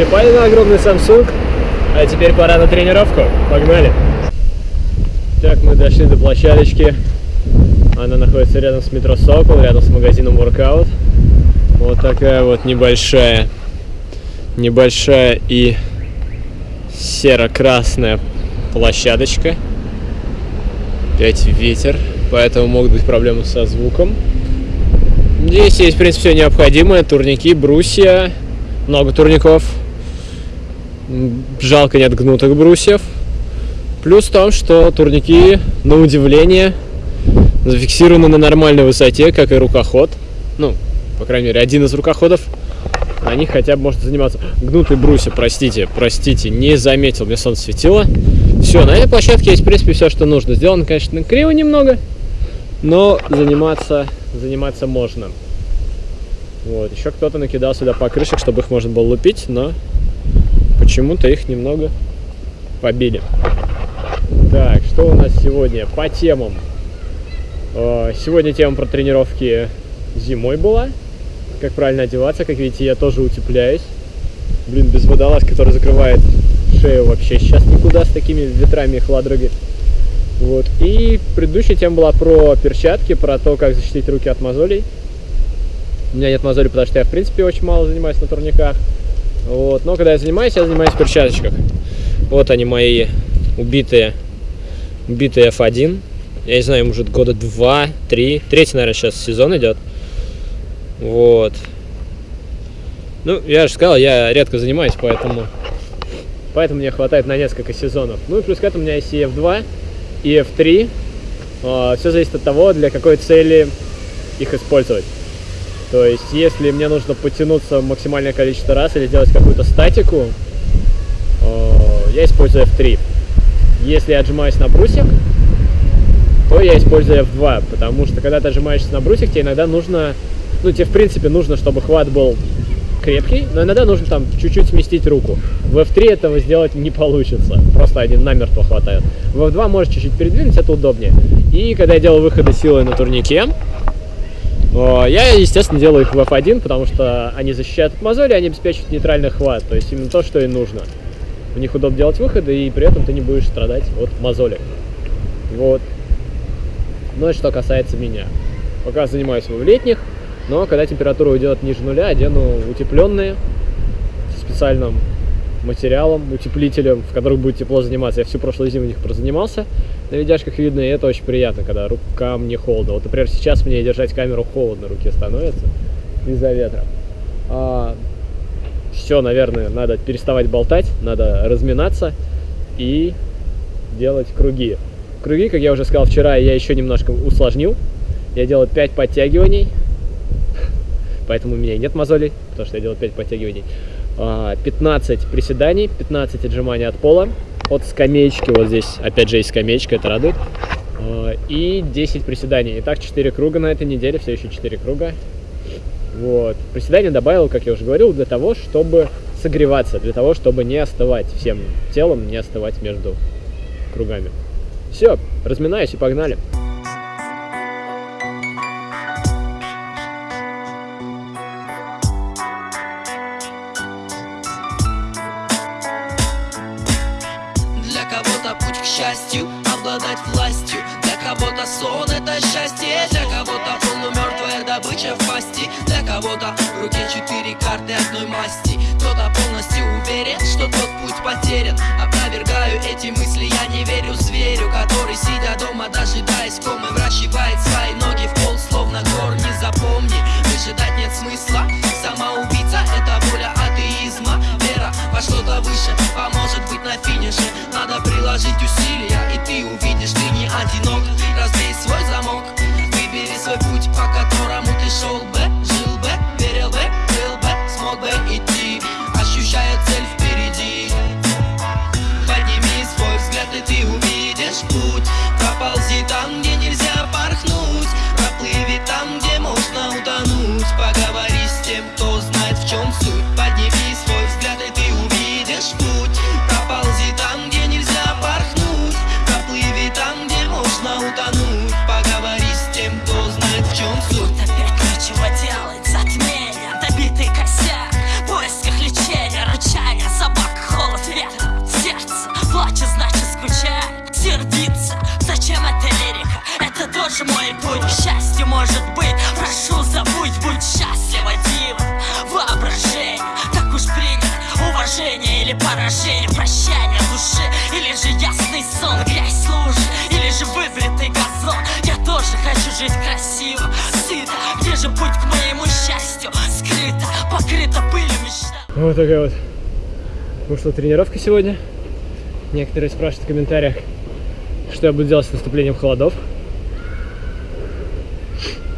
залипали на огромный Samsung, а теперь пора на тренировку. Погнали! Так, мы дошли до площадочки. Она находится рядом с метро Сокол, рядом с магазином Workout. Вот такая вот небольшая, небольшая и серо-красная площадочка. Опять ветер, поэтому могут быть проблемы со звуком. Здесь есть, в принципе, все необходимое. Турники, брусья, много турников. Жалко нет гнутых брусьев. Плюс в том, что турники, на удивление, зафиксированы на нормальной высоте, как и рукоход. Ну, по крайней мере, один из рукоходов. На них хотя бы можно заниматься. Гнутые брусья, простите, простите, не заметил, мне солнце светило. Все, на этой площадке есть, в принципе, все, что нужно. Сделано, конечно, криво немного, но заниматься, заниматься можно. Вот, еще кто-то накидал сюда покрышек, чтобы их можно было лупить, но почему-то их немного побили. Так, что у нас сегодня по темам? Э, сегодня тема про тренировки зимой была. Как правильно одеваться. Как видите, я тоже утепляюсь. Блин, без водолаз, который закрывает шею вообще сейчас никуда с такими ветрами и хладроги. Вот. И предыдущая тема была про перчатки, про то, как защитить руки от мозолей. У меня нет мозолей, потому что я, в принципе, очень мало занимаюсь на турниках. Вот. Но когда я занимаюсь, я занимаюсь в перчаточках. Вот они мои убитые, убитые F1. Я не знаю, может года два, три. Третий, наверное, сейчас сезон идет. Вот. Ну, я же сказал, я редко занимаюсь, поэтому... Поэтому мне хватает на несколько сезонов. Ну и плюс к этому у меня есть и F2, и F3. А, Все зависит от того, для какой цели их использовать. То есть, если мне нужно потянуться максимальное количество раз или сделать какую-то статику, а, я использую F3. Если я отжимаюсь на брусьях, то я использую F2, потому что когда ты отжимаешься на брусьях, тебе иногда нужно, ну, тебе в принципе нужно, чтобы хват был крепкий, но иногда нужно там чуть-чуть сместить руку. В F3 этого сделать не получится, просто один намертво хватает. В F2 можешь чуть-чуть передвинуть, это удобнее. И когда я делаю выходы силой на турнике, я, естественно, делаю их в F1, потому что они защищают от мозоли, они обеспечивают нейтральный хват, то есть именно то, что и нужно. В них удобно делать выходы, и при этом ты не будешь страдать от мозоли. Вот. Ну и что касается меня. Пока занимаюсь в летних, но когда температура уйдет ниже нуля, одену утепленные специальным материалом, утеплителем, в которых будет тепло заниматься. Я всю прошлую зиму в них прозанимался. На видяшках видно, и это очень приятно, когда рукам не холодно. Вот, например, сейчас мне держать камеру холодно руке становится из-за ветра. А, все, наверное, надо переставать болтать, надо разминаться и делать круги. Круги, как я уже сказал вчера, я еще немножко усложнил. Я делаю 5 подтягиваний, поэтому у меня нет мозолей, потому что я делаю 5 подтягиваний. 15 а, приседаний, 15 отжиманий от пола, от скамеечки, вот здесь опять же есть скамеечка, это радует, а, и 10 приседаний. Итак, 4 круга на этой неделе, все еще 4 круга. Вот. Приседания добавил, как я уже говорил, для того, чтобы согреваться, для того, чтобы не остывать всем телом, не остывать между кругами. Все, разминаюсь и погнали. Счастью, обладать властью. Для кого-то сон это счастье Для кого-то полумертвая добыча в пасти. Для кого-то в руке четыре карты одной масти. Кто-то полностью уверен, что тот путь потерян. Опровергаю эти мысли, я не верю зверю Который, сидя дома, дожидаясь комы Вращивает свои ноги в пол, словно корни Запомни, выжидать нет смысла. Самоубийца — это воля атеизма. Вера во что-то выше поможет быть на финише приложить усилия, и ты увидишь, ты не одинок. Разбей свой замок, выбери свой путь, по которому ты шел же мой путь к счастью может быть. Прошу, забудь, будь счастлива, дива Воображение, так уж принято. Уважение или поражение, прощание души Или же ясный сон, грязь лужи. Или же выбритый газон. Я тоже хочу жить красиво, сыто. Где же путь к моему счастью? Скрыто, покрыто пылью мечта. Вот такая вот вышла тренировка сегодня. Некоторые спрашивают в комментариях, что я буду делать с наступлением холодов.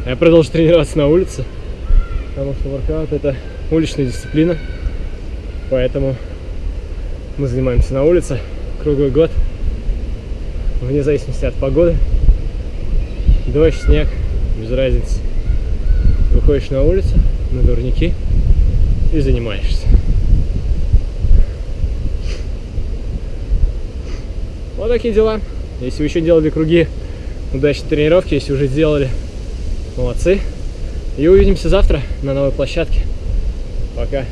Я продолжу тренироваться на улице, потому что воркаут это уличная дисциплина. Поэтому мы занимаемся на улице круглый год, вне зависимости от погоды. Дождь, снег, без разницы. Выходишь на улицу, на турники и занимаешься. Вот такие дела. Если вы еще делали круги удачной тренировки, если уже сделали, молодцы. И увидимся завтра на новой площадке. Пока.